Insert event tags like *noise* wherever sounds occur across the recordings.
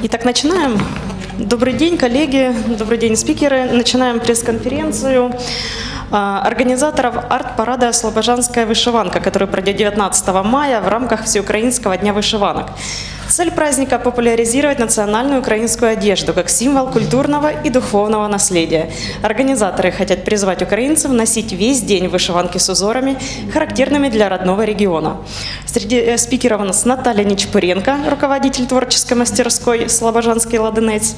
Итак, начинаем. Добрый день, коллеги, добрый день, спикеры. Начинаем пресс-конференцию а, организаторов арт-парада «Слобожанская вышиванка», который пройдет 19 мая в рамках Всеукраинского дня вышиванок. Цель праздника – популяризировать национальную украинскую одежду как символ культурного и духовного наследия. Организаторы хотят призвать украинцев носить весь день вышиванки с узорами, характерными для родного региона. Среди э, спикеров у нас Наталья Нечпыренко, руководитель творческой мастерской «Слобожанский ладенец»,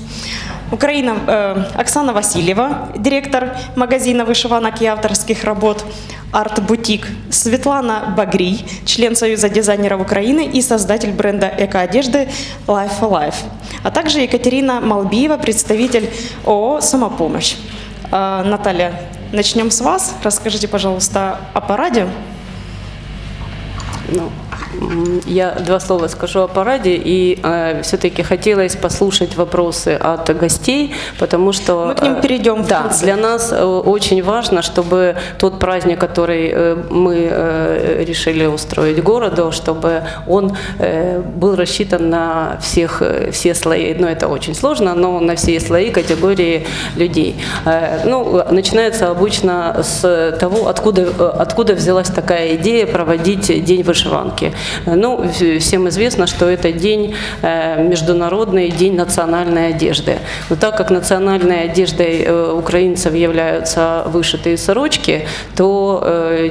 Украина э, Оксана Васильева, директор магазина вышиванок и авторских работ «Арт-бутик», Светлана Багрий, член Союза дизайнеров Украины и создатель бренда эко-одежды Life for Life, а также Екатерина Малбиева, представитель ООО «Самопомощь». Э, Наталья, начнем с вас. Расскажите, пожалуйста, о параде. Ну, я два слова скажу о параде, и э, все-таки хотелось послушать вопросы от гостей, потому что... Мы к ним перейдем. Да, для нас э, очень важно, чтобы тот праздник, который э, мы э, решили устроить городу, чтобы он э, был рассчитан на всех, э, все слои, ну это очень сложно, но на все слои, категории людей. Э, ну, начинается обычно с того, откуда, э, откуда взялась такая идея проводить День вышиванки. Ну, всем известно, что это день, э, международный день национальной одежды. Но так как национальной одеждой э, украинцев являются вышитые сорочки, то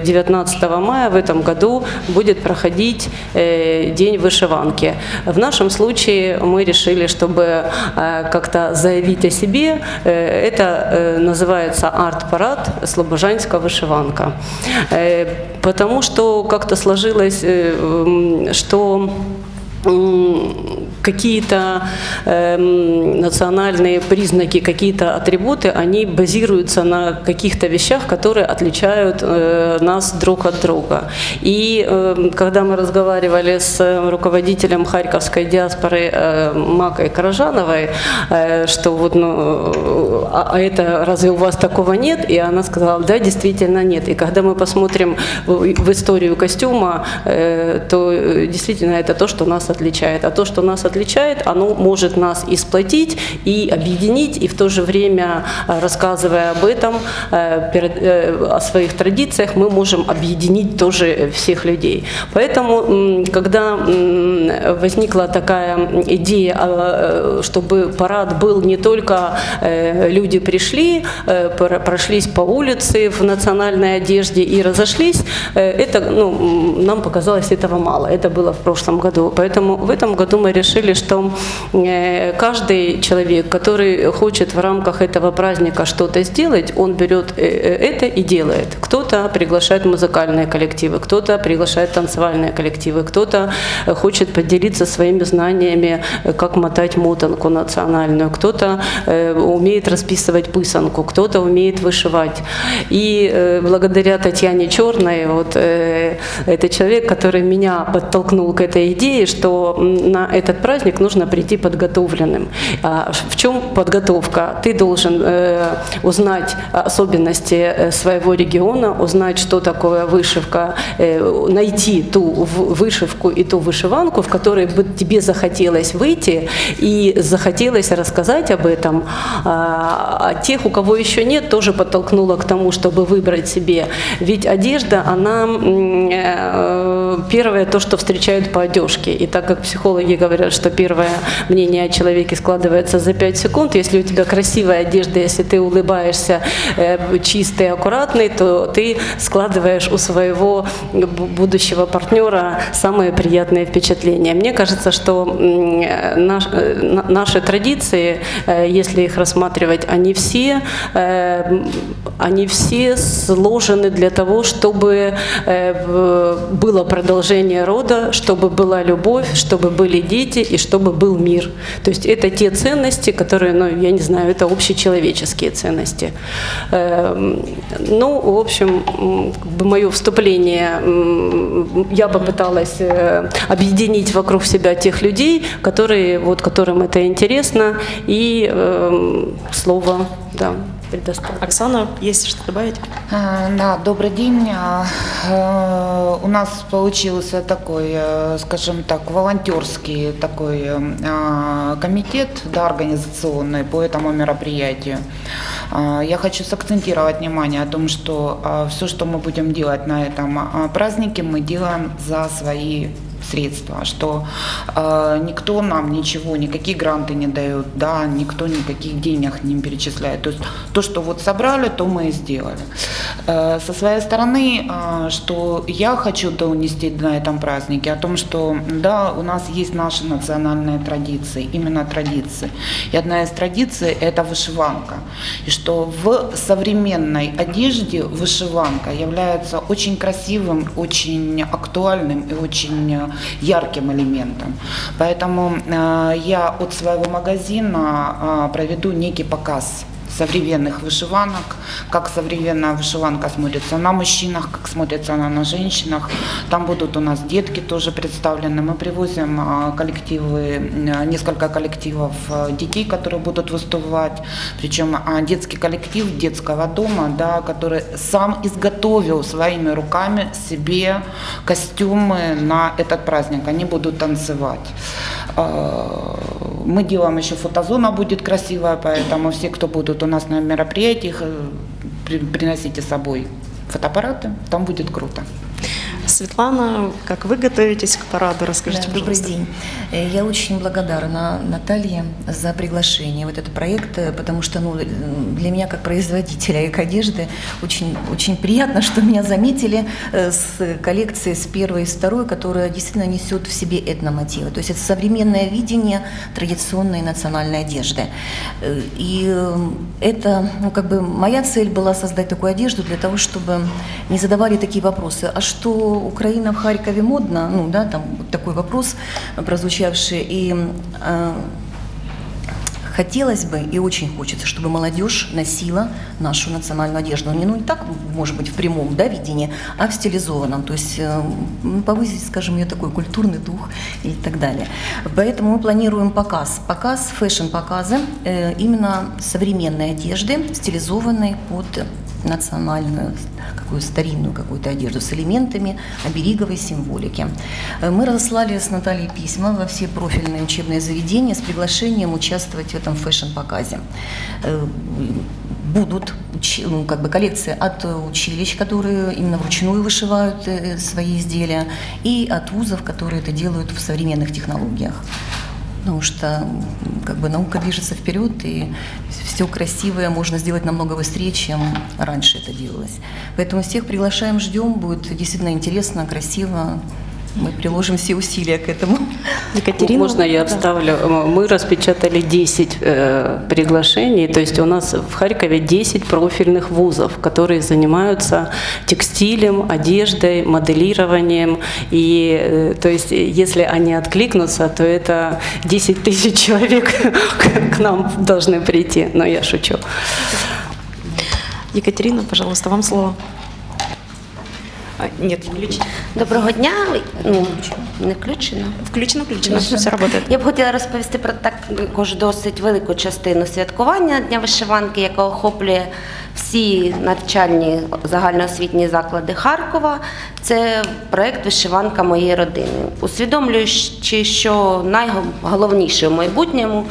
19 э, мая в этом году будет проходить день вышиванки. В нашем случае мы решили, чтобы как-то заявить о себе, это называется арт-парад «Слобожанская вышиванка». Потому что как-то сложилось что какие-то э, национальные признаки, какие-то атрибуты, они базируются на каких-то вещах, которые отличают э, нас друг от друга. И э, когда мы разговаривали с руководителем харьковской диаспоры э, Макой Каражановой, э, что вот, ну, а, а это разве у вас такого нет? И она сказала, да, действительно нет. И когда мы посмотрим в, историю костюма, э, то э, действительно это то, что нас отличает. А то, что нас отличает, оно может нас и сплотить, и объединить, и в то же время, э, рассказывая об этом, о своих традициях, мы можем объединить тоже всех людей. Поэтому, когда возникла такая идея, чтобы парад был не только люди пришли, прошлись по улице в национальной одежде и разошлись, это ну, нам показалось этого мало. Это было в прошлом году. Поэтому в этом году мы решили, что э, каждый человек, который хочет в рамках этого праздника что-то сделать, он берет э, э, это и делает. Кто-то приглашает музыкальные коллективы, кто-то приглашает танцевальные коллективы, кто-то хочет поделиться своими знаниями, как мотать мотанку национальную, кто-то умеет расписывать пысанку, кто-то умеет вышивать. И благодаря Татьяне Черной, вот это человек, который меня подтолкнул к этой идее, что на этот праздник нужно прийти подготовленным. А в чем подготовка? Ты должен э, узнать особенности э, своего региона, узнать, что такое вышивка, э, найти ту вышивку и ту вышиванку, в которой бы тебе захотелось выйти и захотелось рассказать об этом. А, а тех, у кого еще нет, тоже подтолкнуло к тому, чтобы выбрать себе. Ведь одежда, она первое то, что встречают по одежке. И так как психологи говорят, что первое мнение о человеке складывается за 5 секунд. Если у тебя красивая одежда, если ты улыбаешься э, чистый, аккуратный, то ты складываешь у своего будущего партнера самые приятные впечатления. Мне кажется, что э, наши традиции, э, если их рассматривать, они все, они все сложены для того, чтобы было продолжение рода, чтобы была любовь, чтобы были дети и чтобы был мир. То есть это те ценности, которые, ну, я не знаю, это общечеловеческие ценности. Эм, ну, в общем, мое вступление, я попыталась э, объединить вокруг себя тех людей, которые, вот, которым это интересно, и э, слово, да предоставлю. Оксана, есть что добавить? А, да, добрый день. А, э, у нас получился такой, э, скажем так, волонтерский такой э, комитет да, организационный по этому мероприятию. Э, Я хочу сакцентировать внимание о том, что все, что мы будем делать на этом э, празднике, мы делаем за свои средства, что э, никто нам ничего, никакие гранты не дает, да, никто никаких денег не перечисляет. То есть то, что вот собрали, то мы и сделали. Э, со своей стороны, э, что я хочу донести на этом празднике, о том, что да, у нас есть наши национальные традиции, именно традиции. И одна из традиций – это вышиванка. И что в современной одежде вышиванка является очень красивым, очень актуальным и очень э, ярким элементом. Поэтому э, я от своего магазина э, проведу некий показ современных вышиванок, как современная вышиванка смотрится на мужчинах, как смотрится она на женщинах. Там будут у нас детки тоже представлены. Мы привозим а, коллективы, а, несколько коллективов а, детей, которые будут выступать. Причем детский коллектив детского дома, да, который сам изготовил своими руками себе костюмы на этот праздник. Они будут танцевать. Мы делаем еще фотозона будет красивая, поэтому все, кто будут у нас на мероприятиях, э, при- приносите с собой фотоаппараты, там будет круто. Светлана, как вы готовитесь к параду? Расскажите, Да, добрый пожалуйста. день. Э, Я очень благодарна Наталье за приглашение в этот проект, э, потому что ну, для меня, как производителя эко-одежды, очень, очень приятно, *laughs* что меня заметили э, с коллекцией с первой и с второй, которая действительно несет в себе этномотивы. То есть это современное видение традиционной национальной одежды. И это, ну, как бы моя цель была создать такую одежду для того, чтобы не задавали такие вопросы. А что Украина в Харькове модно? Ну, да, там вот такой вопрос э, прозвучавший. И э, хотелось бы и очень хочется, чтобы молодежь носила нашу национальную одежду. Не, ну, не так, может быть, в прямом да, видении, а в стилизованном. То есть э, повысить, скажем, ее такой культурный дух и так далее. Поэтому мы планируем показ. Показ, fashion-показы э, именно современной одежды, стилизованной под национальную, какую старинную какую-то одежду с элементами обереговой символики. Э, Мы разослали с Натальей письма во все профильные учебные заведения с приглашением участвовать в этом fashion-показе. Э, Будут ну, как бы коллекции от училищ, которые именно вручную вышивают э, свои изделия, и от вузов, которые это делают в современных технологиях. Потому что м, как бы наука движется вперед, и все красивое можно сделать намного быстрее, чем раньше это делалось. Поэтому всех приглашаем, ждем, будет действительно интересно, красиво. Мы приложим все усилия к этому. Екатерина? Можно я Да. вставлю? Мы распечатали 10 э, приглашений, то есть у нас в Харькове 10 профильных вузов, которые занимаются текстилем, одеждой, моделированием. И э, то есть если они откликнутся, то это 10 тысяч человек *laughs* к нам должны прийти. Но я шучу. Екатерина, пожалуйста, вам слово. А, Нет, включено. Доброго дня. Ну, не включено. Включено, включено. Все работает. Я б хотіла розповісти про також досить велику частину святкування Дня вишиванки, яка охоплює всі навчальні загальноосвітні заклади Харкова. Це проєкт Вишиванка моєї родини. Усвідомлюючи, що найголовніше в майбутньому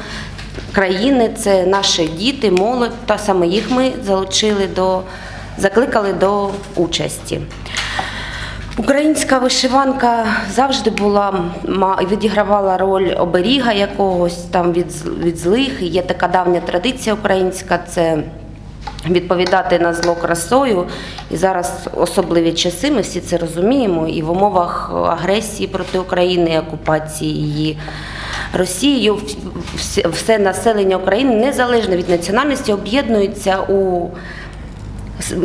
країни це наші діти, молодь, та саме їх ми залучили до закликали до участі. Українська вишиванка завжди була відігравала роль оберіга якогось там від, від злих. Є така давня традиція українська це відповідати на зло красою. І зараз особливі часи, ми всі це розуміємо. І в умовах агресії проти України, окупації її Росією, вс- вс- все населення України незалежно від національності об'єднується у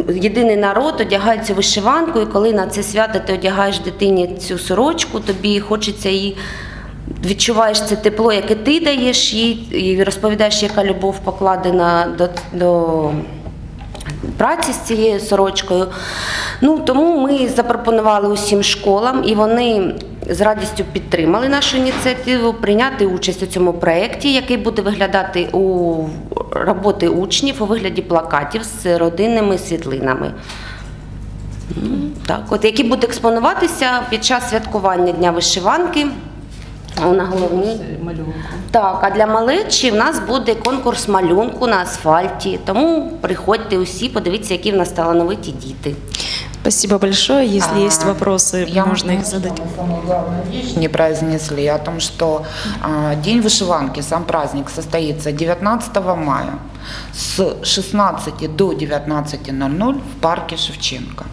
Єдиний народ одягає цю вишиванку, і коли на це свято ти одягаєш дитині цю сорочку, тобі хочеться її. Відчуваєш це тепло, яке ти даєш їй, і розповідаєш, яка любов покладена до, до праці з цією сорочкою. Ну, тому ми запропонували усім школам, і вони з радістю підтримали нашу ініціативу прийняти участь у цьому проєкті, який буде виглядати у роботи учнів у вигляді плакатів з родинними світлинами. Так, от які будуть експонуватися під час святкування Дня вишиванки на головній. Малюнку. Так, а для малечі в нас буде конкурс малюнку на асфальті. Тому приходьте усі, подивіться, які в нас талановиті діти. Спасибо большое. Если А, есть вопросы, я можно их задать. Самую главную вещь не произнесли о том, что а, День вышиванки, сам праздник состоится 19 мая с 16 до 19.00 в парке Шевченко.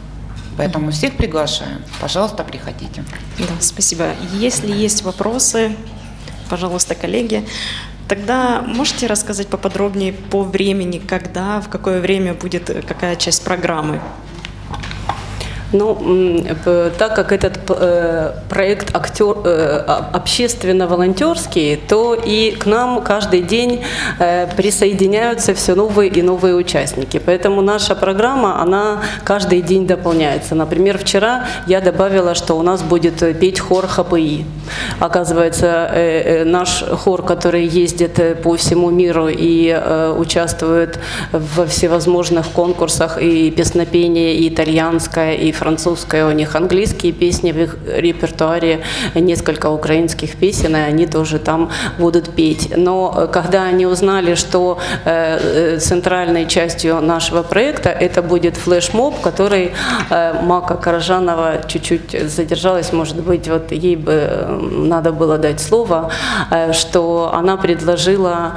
Поэтому всех приглашаем. Пожалуйста, приходите. Да, спасибо. Если есть вопросы, пожалуйста, коллеги, тогда можете рассказать поподробнее по времени, когда, в какое время будет э, какая часть программы? Ну, так как этот э, проект актер, э, а- общественно-волонтерский, то и к нам каждый день э, присоединяются все новые и новые участники. Поэтому наша программа, она каждый день дополняется. Например, вчера я добавила, что у нас будет петь хор ХПИ. Оказывается, наш хор, который ездит по всему миру и участвует во всевозможных конкурсах и песнопение, и итальянское, и французское, у них английские песни в их репертуаре, несколько украинских песен, и они тоже там будут петь. Но э, когда они узнали, что э, э, центральной частью нашего проекта это будет флешмоб, который Мака Каражанова чуть-чуть задержалась, может быть, вот ей бы надо было дать слово, что она предложила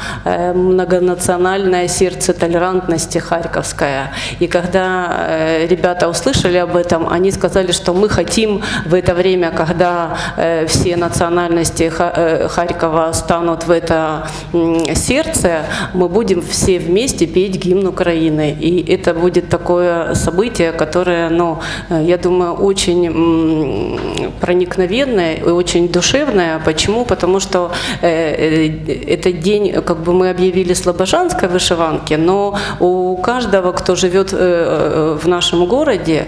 многонациональное сердце толерантности Харьковская. И когда ребята услышали об этом, они сказали, что мы хотим в это время, когда э, все национальности э, Харькова станут в это сердце, мы будем все вместе петь гимн Украины. И это будет такое событие, которое, ну, э, я думаю, очень проникновенное и очень душевное. Почему? Потому что этот день, как бы мы объявили слобожанской вышиванки, но у каждого, кто живет в нашем городе,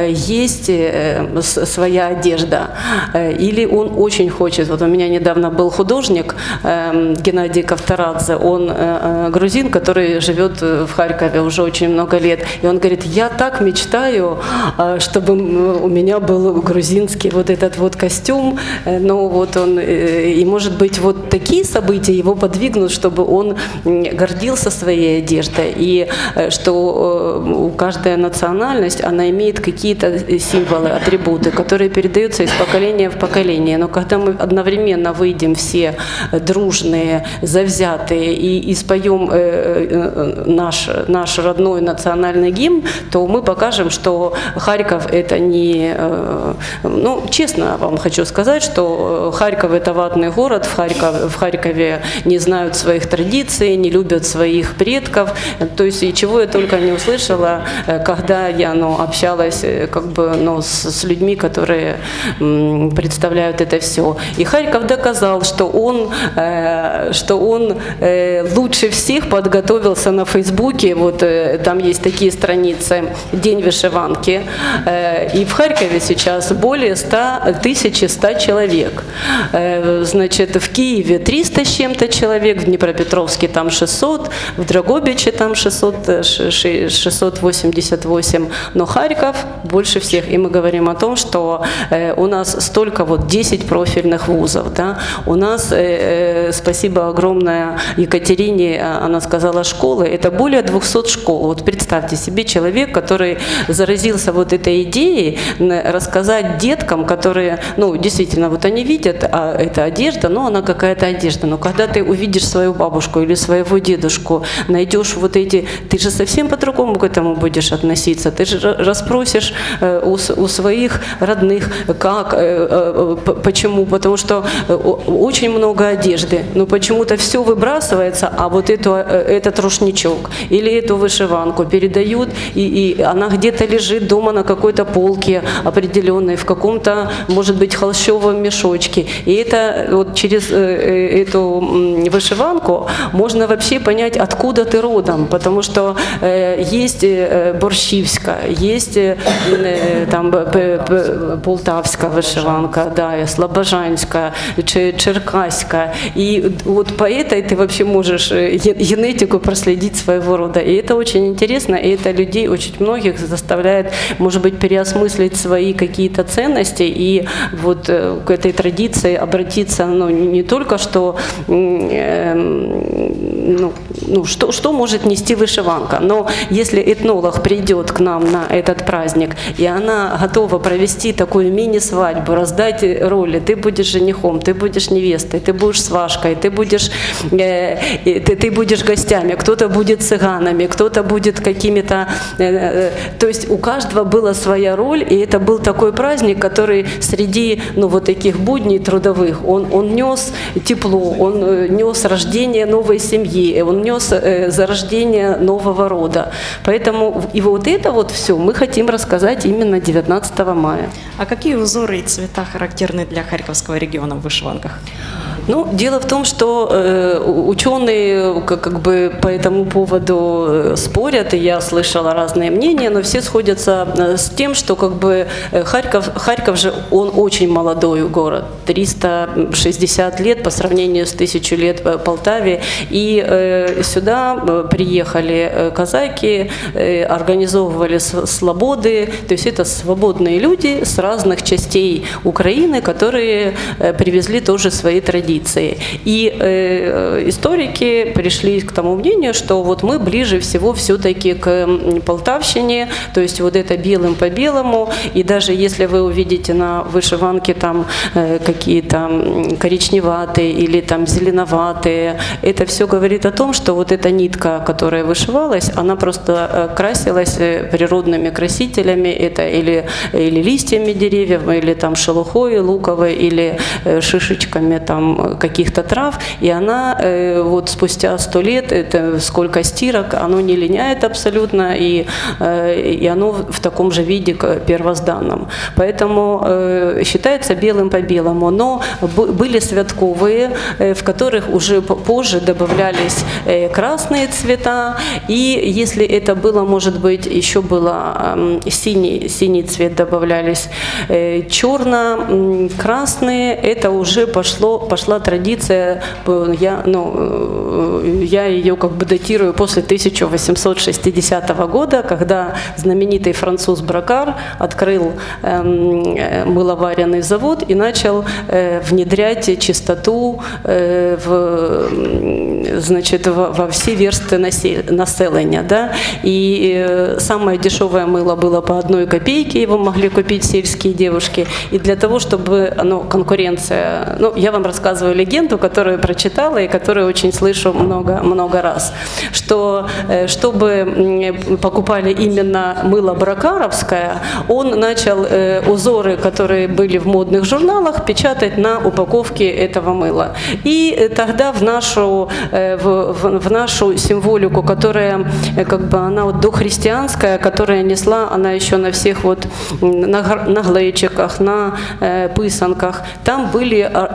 есть э, своя одежда. Э, Или он очень хочет. Вот у меня недавно был художник эм, Геннадий Ковторадзе, он э, э, грузин, который живет э, в Харькове уже очень много лет. И он говорит, я так мечтаю, э, чтобы у меня был грузинский вот этот вот костюм. Э, Но вот он, э, и может быть вот такие события его подвигнут, чтобы он гордился своей одеждой. И э, что э, у каждая национальность, она имеет какие-то э, символы, атрибуты, которые передаются из поколения в поколение. Но когда мы одновременно выйдем все э, дружные, завзятые и, и споем э, наш, наш родной национальный гимн, то мы покажем, что Харьков это не... Ну, честно вам хочу сказать, что Харьков это ватный город, в, Харьков, в Харькове не знают своих традиций, не любят своих предков. То есть и чего я только не услышала, когда я ну, общалась как бы, ну, с, с людьми, которые представляют это все. И Харьков доказал, что он, э, что он э, лучше всех подготовился на Фейсбуке. Вот э, там есть такие страницы «День вышиванки». Э, и в Харькове сейчас более 100, 1100 человек. Э, значит, в Киеве 300 с чем-то человек, в Днепропетровске там 600, в Драгобиче там 600, э, ш- ш- 688, но Харьков больше всех. И мы говорим о том, что э, у нас столько вот 10 профильных вузов, да, у нас, э, э, спасибо огромное Екатерине, она сказала школы, это более 200 школ. Вот представьте себе человек, который заразился вот этой идеей рассказать деткам, которые, ну, действительно, вот они видят, а это одежда, но она какая-то одежда. Но когда ты увидишь свою бабушку или своего дедушку, найдешь вот эти, ты же совсем по-другому к этому будешь относиться. Ты же ра- расспросишь э, у, у своих родных, как, э, э, почему, потому что очень много одежды, но почему-то все выбрасывается, а вот эту, этот рушничок или эту вышиванку передают, и, и она где-то лежит дома на какой-то полке определенной, в каком-то, может быть, холщовом мешочке. И это вот через эту вышиванку можно вообще понять, откуда ты родом, потому что есть борщивска, есть там п- п- полтавська вишиванка, да, слобожанська, чи- черкаська. И вот по этой ты вообще можешь э, ге- генетику проследить своего рода. И это очень интересно, и это людей очень многих заставляет, может быть, переосмыслить свои какие-то ценности и вот э, к этой традиции обратиться, ну, не только что, эм, ну, ну, что, что может нести вышиванка, но если этнолог придет к нам на этот праздник, и она готова провести такую мини-свадьбу, раздать роли, ты будешь женихом, ты будешь невестой, ты будешь свашкой, ты будешь, э, ты, ты будешь гостями, кто-то будет цыганами, кто-то будет какими-то... э, э, то есть у каждого была своя роль, и это был такой праздник, который среди ну, вот таких будней трудовых, он, он нес тепло, он э, нес рождение новой семьи, он нес э, зарождение нового рода. Поэтому и вот это вот все мы хотим рассказать именно 19 мая. А какие узоры и цвета характерны для Харьковского региона в вышиванках? Ну, дело в том, что э, ученые как, как бы по этому поводу э, спорят, и я слышала разные мнения, но все сходятся э, с тем, что как бы э, Харьков, Харьков же, он очень молодой город, 360 лет по сравнению с тысячу лет в Полтаве, и э, сюда э, приехали э, казаки, э, организовывали слободы, то есть это свободные люди с разных частей Украины, которые э, привезли тоже свои традиции. И э, историки пришли к тому мнению, что вот мы ближе всего все-таки к Полтавщине, то есть вот это белым по белому, и даже если вы увидите на вышиванке там э, какие-то коричневатые или там зеленоватые, это все говорит о том, что вот эта нитка, которая вышивалась, она просто э, красилась э, природными красителями, это или, или листьями деревьев, или там шелухой луковой, или э, шишечками там э, каких-то трав, и она э, вот спустя сто лет, это сколько стирок, оно не линяет абсолютно, и, э, и оно в таком же виде первозданном. Поэтому э, считается белым по белому, но были святковые, э, в которых уже по- позже добавлялись э, красные цвета, и если это было, может быть, еще было эм, синий, синий цвет добавлялись, э, черно-красные, это уже пошло, пошла традиция, э, я, ну, э, я ее как бы датирую после 1860 года, когда знаменитый француз Бракар открыл эм, э, мыловаренный завод и начал э, внедрять чистоту э, в, значит, во, во все версты насел- населения. Да? И э, самое дешевое мыло было по одной копейке, его могли купить сельские девушки. И для того, чтобы ну, конкуренция... Ну, я вам рассказываю легенду, которую прочитала и которую очень слышу много, много раз, что э, чтобы покупали именно мыло бракаровское, он начал э, узоры, которые были в модных журналах, печатать на упаковке этого мыла. И э, тогда в нашу, в, в- в нашу символику, которая как бы она вот дохристианская, которая несла, она еще на всех вот на, на глечиках, на э, писанках, там были ор-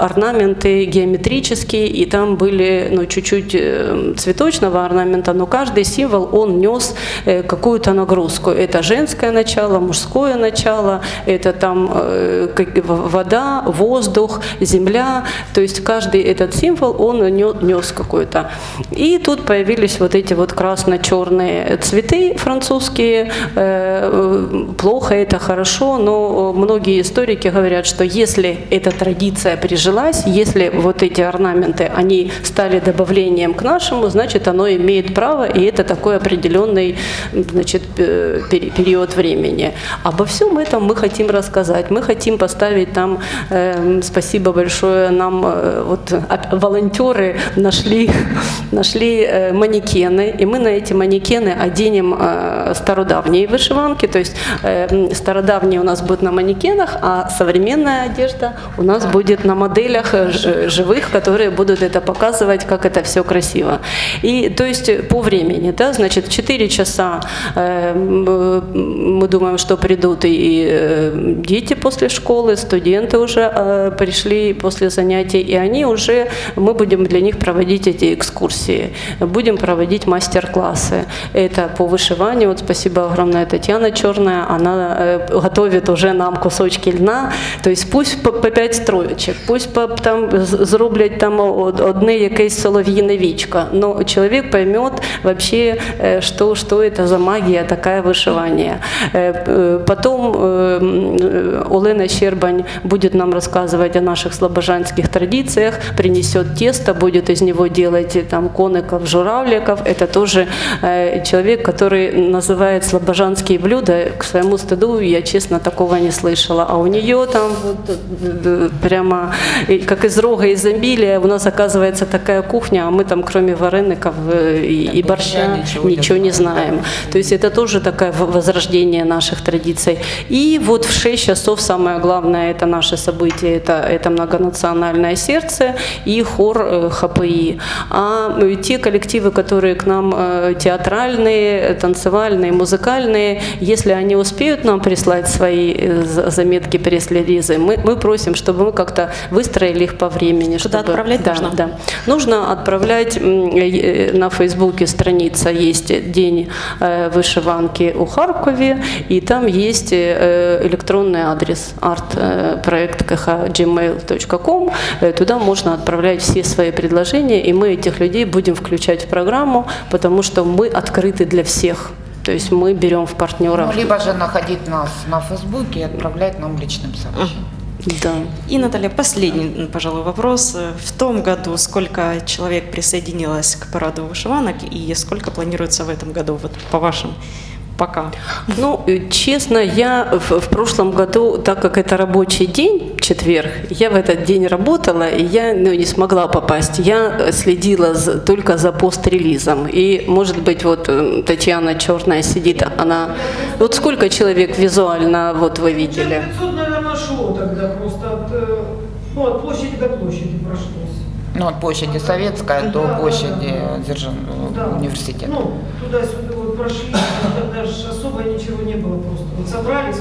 геометрические, и там были ну, чуть-чуть э, цветочного орнамента, но каждый символ, он нес э, какую-то нагрузку. Это женское начало, мужское начало, это там э, вода, воздух, земля. То есть каждый этот символ, он нес какой-то. И тут появились вот эти вот красно-черные цветы французские. Плохо это, хорошо, но многие историки говорят, что если эта традиция прижилась, если вот эти орнаменты, они стали добавлением к нашему, значит, оно имеет право, и это такой определенный значит, э, пери- период времени. Обо всем этом мы хотим рассказать. Мы хотим поставить там, э, спасибо большое, нам э, вот волонтеры нашли, *laughs* нашли э, манекены, и мы на эти манекены оденем э, стародавние вышиванки, то есть э, стародавние у нас будут на манекенах, а современная одежда у нас будет на моделях э, живых, которые будут это показывать, как это все красиво. И то есть по времени, да, значит, в 4 часа э, мы думаем, что придут и э, дети после школы, студенты уже э, пришли после занятий, и они уже, мы будем для них проводить эти видеоэкскурсии, будем проводить мастер-классы. Это по вышиванию. Вот спасибо огромное Татьяна Черная, она э, готовит уже нам кусочки льна. То есть пусть по, по 5 строечек, пусть по, там зроблять там од- одне якесь солов'їне вічко, но человек поймет вообще, что, что это за магия. Э, э, Потом Олена Щербань будет нам рассказывать о наших слобожанских традициях, принесет тесто, будет из него делать там коников, журавликов. Это тоже человек, который называет слобожанские блюда. К своему стыду я, честно, такого не слышала. А у нее там вот, э, прямо как из рога изобилия у нас оказывается такая кухня, а мы там кроме вареников э, и, и борща ничего ничего, не знаем. То есть это тоже такое возрождение наших традиций. И вот в 6 часов самое главное это наше событие, это, это многонациональное сердце и хор э, ХПИ. А э, те коллективы, которые к нам театральные, танцевальные, музыкальные, если они успеют нам прислать свои за- заметки пресс-релизы, мы, мы просим, чтобы мы как-то выстроили их по времени. Куда чтобы- отправлять да, нужно? Да. Нужно отправлять, м, э, на Фейсбуке страница есть День э, вышиванки у Харькове, и там есть э, электронный адрес art-проект gmail.com. Э, Туда можно отправлять все свои предложения, и мы этих людей будем включать в программу, потому что мы открыты для всех. То есть мы берем в партнеров. Ну, либо же находить нас на Фейсбуке и отправлять нам личным сообщением. Да. И, Наталья, последний, пожалуй, вопрос. В том году сколько человек присоединилось к параду вышиванок и сколько планируется в этом году, вот по вашим пока? Ну, э, честно, я в, в прошлом году, так как это рабочий день, четверг, я в этот день работала, и я ну, не смогла попасть. Я следила за- только за пост-релизом. И, может быть, вот э, Татьяна Черная сидит, она... Вот сколько человек визуально вот вы видели? 500, наверное, шло тогда просто от, э, ну, от площади до площади прошлось. Ну, от площади Советская до Да, да, площади да. Дзержин- Да. университета. Ну, туда-сюда прошли, тогда особо ничего не было просто. Собрались.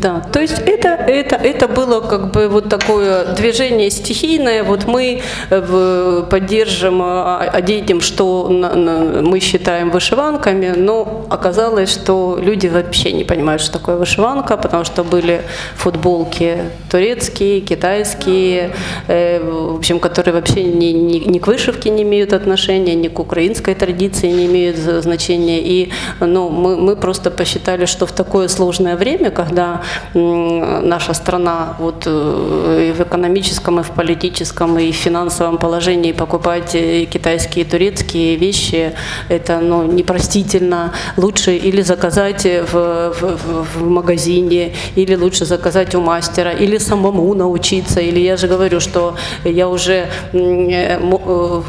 Да, то есть это, это, это было как бы вот такое движение стихийное. Вот мы э, поддержим, а, оденем, что на- на- мы считаем вышиванками, но оказалось, что люди вообще не понимают, что такое вышиванка, потому что были футболки турецкие, китайские, э, в общем, которые вообще ни, ни, ни к вышивке не имеют отношения, ни к украинской традиции не имеют значения. И ну, мы, мы просто посчитали, что в такое сложное время, когда наша страна вот, э, и в экономическом, и в политическом, и в финансовом положении покупать э, китайские турецкие вещи, это ну, непростительно. Лучше или заказать в, в, в- в магазине, или лучше заказать у мастера, или самому научиться. Или я же говорю, что я уже э, э, э,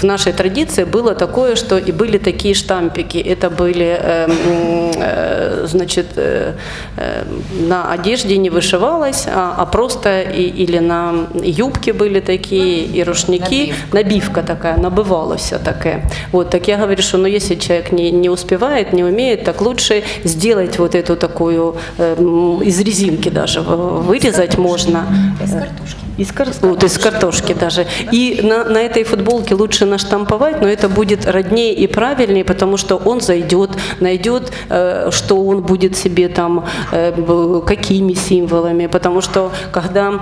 в нашей традиции было такое, что и были такие штампики. Это были, э, м, э, значит, э, э, на одежде не вышивалось, а, а просто и, или на юбке были такие, и рушники. Набивка. Набивка такая, набывалась такая. Вот, так я говорю, что ну, если человек не, не успевает, не умеет, так лучше сделать вот эту такую, э, из резинки даже вырезать можно. Из картошки. Из, кар... вот, из картошки даже. И на, на этой футболке лучше наштамповать, но это будет роднее и правильнее, потому что он зайдет, найдет, э, что он будет себе там, э, какими символами, потому что когда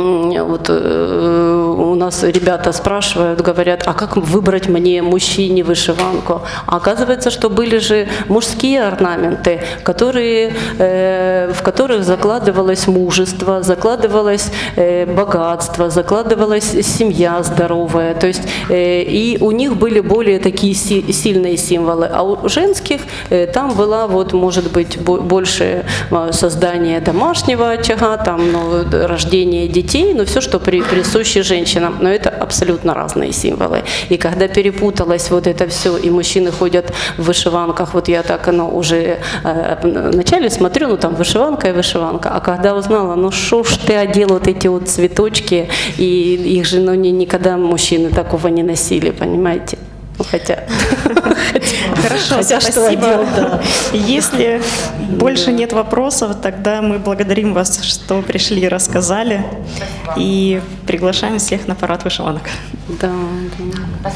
Вот э, у нас ребята спрашивают, говорят, а как выбрать мне мужчине вышиванку? А оказывается, что были же мужские орнаменты, которые, э, в которых закладывалось мужество, закладывалось э, богатство, закладывалась семья здоровая. То есть э, и у них были более такие си- сильные символы, а у женских э, там была вот может быть бо- больше э, создание домашнего очага, там ну, рождение детей, но все, что при, присуще женщинам. Но это абсолютно разные символы. И когда перепуталось вот это все, и мужчины ходят в вышиванках, вот я так ну, уже э, вначале смотрю, ну там вышиванка и вышиванка, а когда узнала, ну что ж ты одел вот эти вот цветочки, и их же ну, ни- никогда мужчины такого не носили, понимаете? Хотя, *laughs* Хорошо, хотя спасибо. Если больше нет вопросов, тогда мы благодарим вас, что пришли и рассказали. И приглашаем всех на парад вышиванок. Да, да.